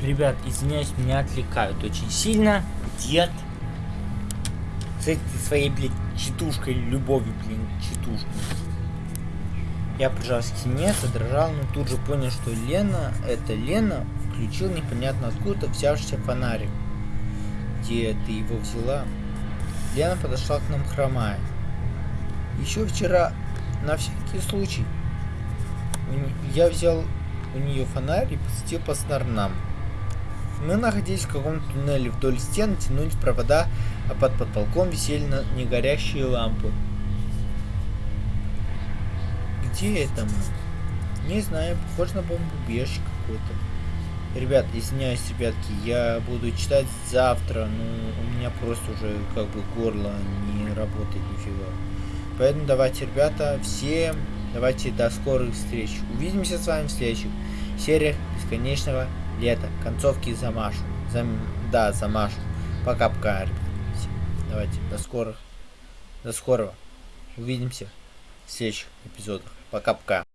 ребят, извиняюсь, меня отвлекают очень сильно. Дед. С этой своей, блядь, читушкой, любовью, блин, читушкой. Я прижал к стене, задрожал, но тут же понял, что Лена, это Лена, включил непонятно откуда взявшийся фонарик. Где ты его взяла? Лена подошла к нам хромая. Еще вчера, на всякий случай, я взял у нее фонарь и посветил по сторонам. Мы находились в каком-то туннеле вдоль стен, тянулись провода, а под потолком висели на негорящие лампы. Где это мы? Не знаю, похоже на бомбоубежище какое-то. Ребят, извиняюсь, ребятки, я буду читать завтра, но у меня просто уже как бы горло не работает нифига. Поэтому давайте, ребята, всем давайте до скорых встреч. Увидимся с вами в следующих сериях бесконечного лета. Концовки замашу. Зам... Да, замашу. Пока-пока, ребят. Давайте, до скорых. До скорого. Увидимся в следующих эпизодах. Пока-пока.